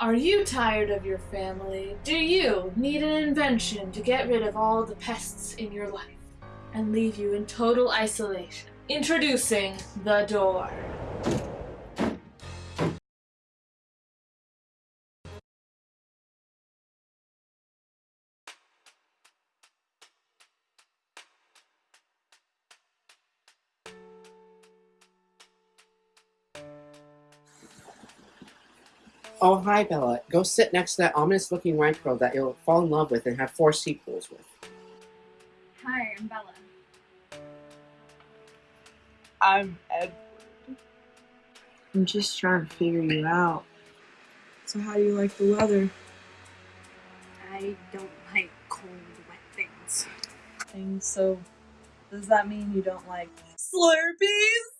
Are you tired of your family? Do you need an invention to get rid of all the pests in your life and leave you in total isolation? Introducing the door. Oh, hi, Bella. Go sit next to that ominous looking white girl that you'll fall in love with and have four sequels with. Hi, I'm Bella. I'm Edward. I'm just trying to figure you out. So how do you like the weather? I don't like cold, wet things. And so, does that mean you don't like Slurpees?